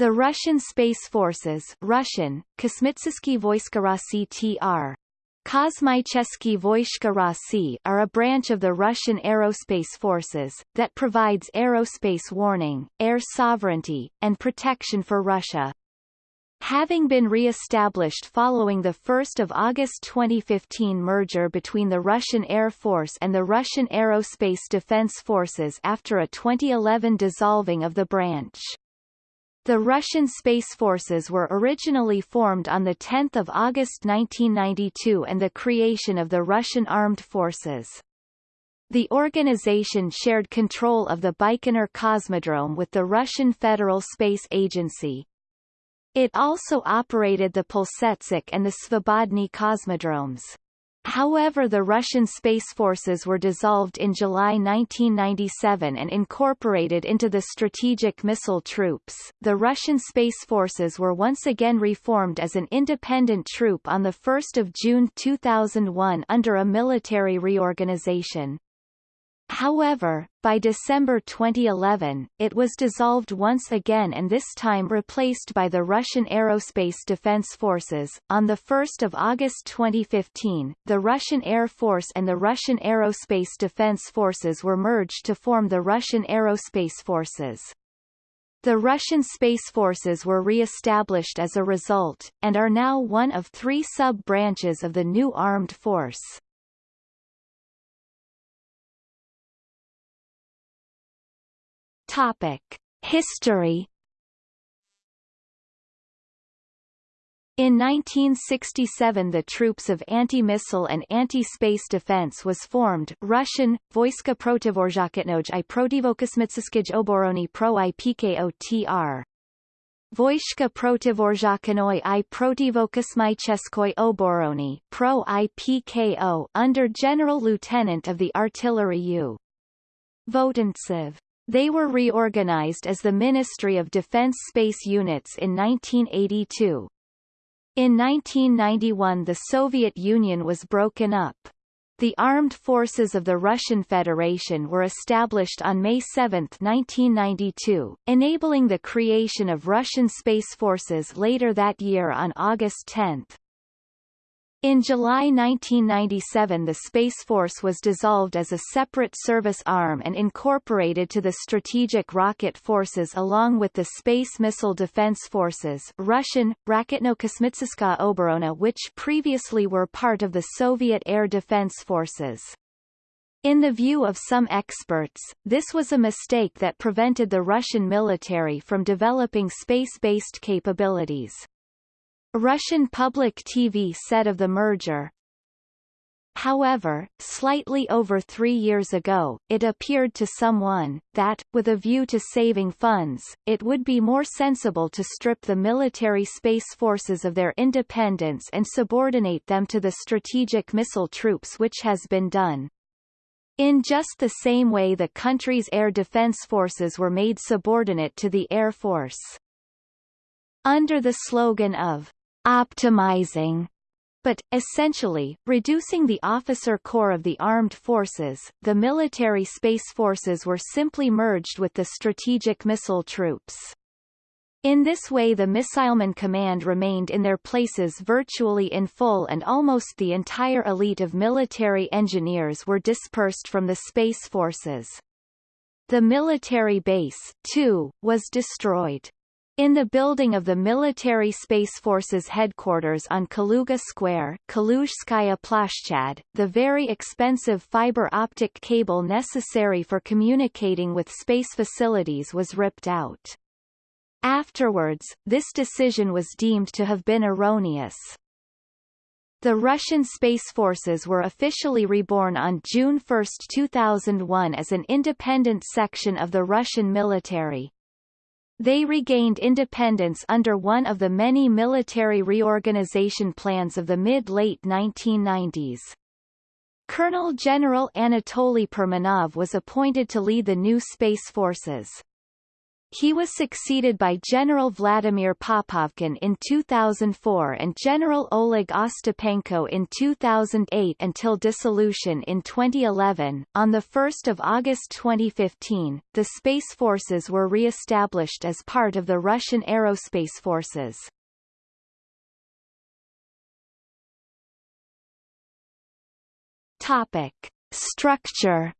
The Russian Space Forces Russian, Kosmitsky Voishka Rossi are a branch of the Russian Aerospace Forces, that provides aerospace warning, air sovereignty, and protection for Russia. Having been re-established following the 1 August 2015 merger between the Russian Air Force and the Russian Aerospace Defense Forces after a 2011 dissolving of the branch. The Russian Space Forces were originally formed on 10 August 1992 and the creation of the Russian Armed Forces. The organization shared control of the Baikonur Cosmodrome with the Russian Federal Space Agency. It also operated the Plesetsk and the Svobodny cosmodromes. However the Russian Space Forces were dissolved in July 1997 and incorporated into the Strategic Missile Troops. The Russian Space Forces were once again reformed as an independent troop on 1 June 2001 under a military reorganization. However, by December 2011, it was dissolved once again and this time replaced by the Russian Aerospace Defense Forces. On 1 August 2015, the Russian Air Force and the Russian Aerospace Defense Forces were merged to form the Russian Aerospace Forces. The Russian Space Forces were re-established as a result, and are now one of three sub-branches of the new armed force. Topic: History. In 1967 the Troops of Anti-Missile and Anti-Space Defense was formed Russian, Voiska Protivorzhakotnoj i Protivokosmitskij Oborony pro IPKOTR. Voishka Protivorzhakanoi i Protivokosmycheskoi Oborony pro IPKO under General Lieutenant of the Artillery U. Votontsev. They were reorganized as the Ministry of Defense Space Units in 1982. In 1991 the Soviet Union was broken up. The armed forces of the Russian Federation were established on May 7, 1992, enabling the creation of Russian Space Forces later that year on August 10. In July 1997 the Space Force was dissolved as a separate service arm and incorporated to the Strategic Rocket Forces along with the Space Missile Defense Forces Russian, Raketno-Kosmitska Oborona which previously were part of the Soviet Air Defense Forces. In the view of some experts, this was a mistake that prevented the Russian military from developing space-based capabilities. Russian public TV said of the merger, However, slightly over three years ago, it appeared to someone, that, with a view to saving funds, it would be more sensible to strip the military space forces of their independence and subordinate them to the strategic missile troops which has been done. In just the same way the country's air defense forces were made subordinate to the Air Force. Under the slogan of optimizing but, essentially, reducing the officer corps of the armed forces, the military space forces were simply merged with the strategic missile troops. In this way the Missileman Command remained in their places virtually in full and almost the entire elite of military engineers were dispersed from the space forces. The military base, too, was destroyed. In the building of the Military Space Forces headquarters on Kaluga Square Kaluzhskaya Plashchad, the very expensive fiber optic cable necessary for communicating with space facilities was ripped out. Afterwards, this decision was deemed to have been erroneous. The Russian Space Forces were officially reborn on June 1, 2001 as an independent section of the Russian military. They regained independence under one of the many military reorganization plans of the mid-late 1990s. Colonel General Anatoly Perminov was appointed to lead the new space forces. He was succeeded by General Vladimir Popovkin in 2004 and General Oleg Ostapenko in 2008 until dissolution in 2011. On 1 August 2015, the Space Forces were re-established as part of the Russian Aerospace Forces. Topic. Structure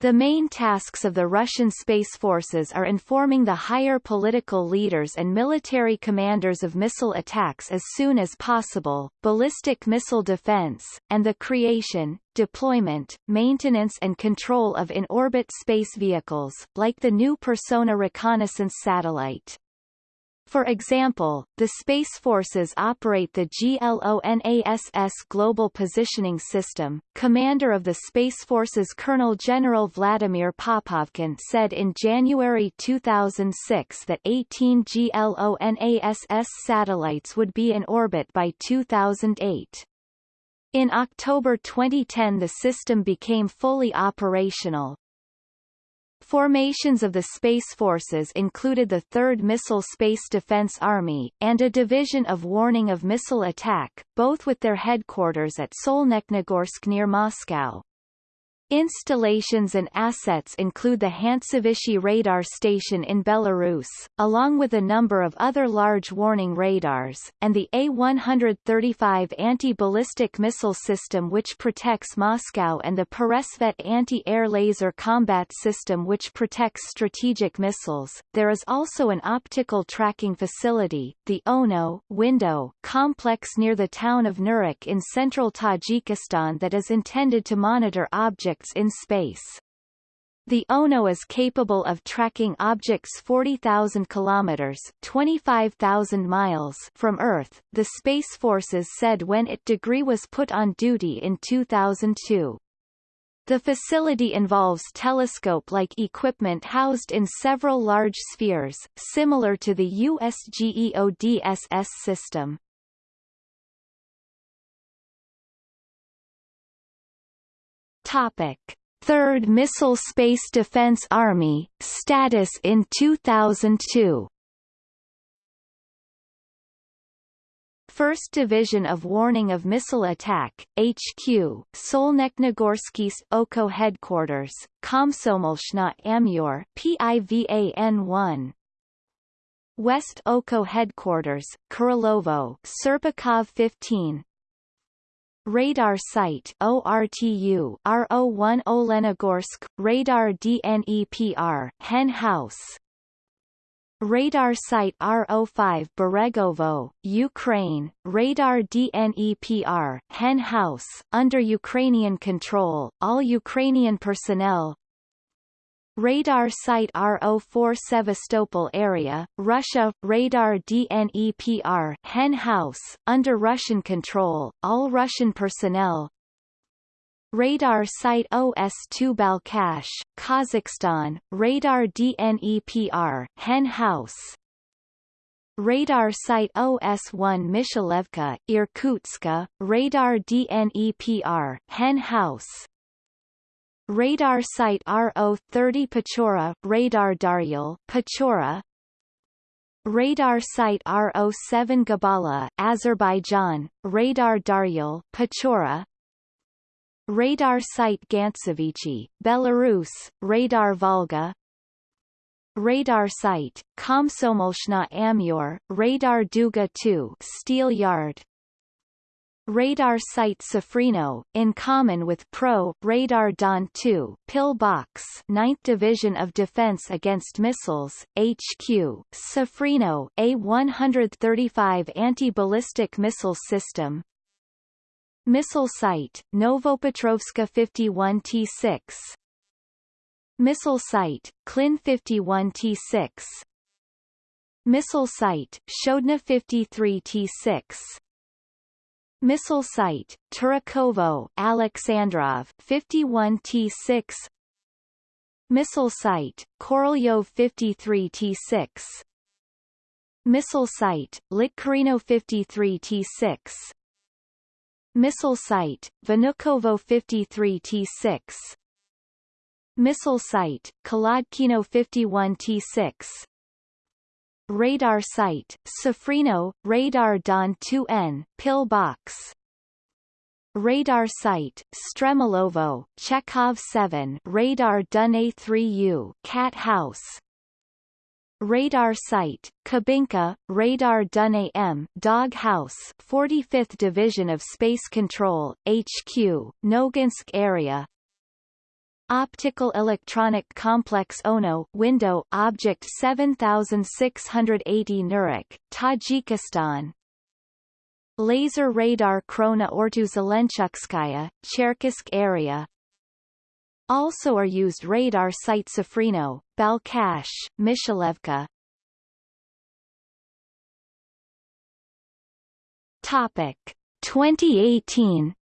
The main tasks of the Russian Space Forces are informing the higher political leaders and military commanders of missile attacks as soon as possible, ballistic missile defense, and the creation, deployment, maintenance and control of in-orbit space vehicles, like the new Persona reconnaissance satellite. For example, the Space Forces operate the GLONASS Global Positioning System. Commander of the Space Forces Colonel General Vladimir Popovkin said in January 2006 that 18 GLONASS satellites would be in orbit by 2008. In October 2010 the system became fully operational, Formations of the Space Forces included the 3rd Missile Space Defense Army, and a division of warning of missile attack, both with their headquarters at Solnechnogorsk near Moscow. Installations and assets include the Hantsavichy radar station in Belarus, along with a number of other large warning radars, and the A-135 anti-ballistic missile system which protects Moscow and the Peresvet anti-air laser combat system which protects strategic missiles. There is also an optical tracking facility, the ONO window complex near the town of Nurek in central Tajikistan that is intended to monitor objects objects in space. The ONO is capable of tracking objects 40,000 kilometers (25,000 miles) from Earth, the Space Forces said when it degree was put on duty in 2002. The facility involves telescope-like equipment housed in several large spheres, similar to the US GEODSS system. Topic. Third Missile Space Defense Army, status in 2002 1st Division of Warning of Missile Attack, HQ, Solnekhnegorskis OKO Headquarters, Komsomolshna Amur PIVAN 1 West OKO Headquarters, Kurilovo Serpukhov 15 Radar Site ORTU RO1 Olenogorsk Radar DNEPR Hen House. Radar Site RO5 Beregovo, Ukraine, Radar DNEPR, Hen House, under Ukrainian control, all Ukrainian personnel, Radar Site RO4 Sevastopol area, Russia, Radar DNEPR Hen House, under Russian control, all Russian personnel. Radar Site OS2 Balkhash, Kazakhstan, Radar DNEPR Hen House. Radar Site OS1 Mishalevka, Irkutsk, Radar DNEPR Hen House Radar Site RO-30 Pechora Radar Daryal, Pechora Radar Site RO-7 Gabala, Azerbaijan, Radar Daryal, Pechora Radar Site Gantsevichy, Belarus, Radar Volga. Radar Site, Komsomolshna Amur, Radar Duga 2 Steel Yard, Radar Site Sofrino, in common with Pro Radar Don 2 Pillbox 9th Division of Defense Against Missiles, HQ, Sofrino A-135 Anti-Ballistic Missile System. Missile Site, Novopetrovska 51T6 Missile Site, Klin 51T6 Missile Site, Shodna 53T6 Missile Site, Turakovo Alexandrov 51T6 Missile Site, Korolyov 53T6 Missile Site, Lytkarino 53T6 Missile Site, Vnukovo 53T6 Missile Site, Kholodkino 51T6 Radar Site, Sofrino, Radar Don 2N, Pillbox Radar Site, Stremolovo, Chekhov 7 Radar Dun A3U, Cat House. Radar Site, Kabinka, Radar Dun AM, Dog House 45th Division of Space Control, HQ, Noginsk area Optical Electronic Complex Ono Window Object 7680 Nurek, Tajikistan. Laser Radar Krona Ortu-Zelenchukskaya, Cherkisk area. Also are used radar site Sofrino, Balkhash, Mishalevka Topic. 2018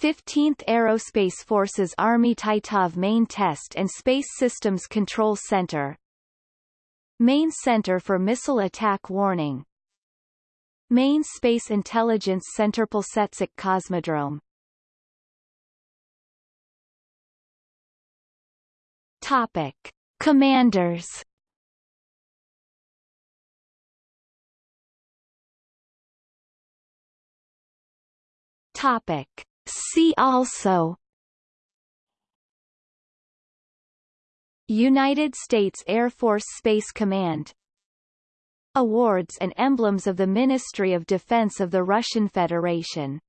15th Aerospace Forces Army Titov Main Test and Space Systems Control Center. Main Center for Missile Attack Warning. Main Space Intelligence Center Plesetsk Cosmodrome Topic. Commanders. Topic See also United States Air Force Space Command Awards and emblems of the Ministry of Defense of the Russian Federation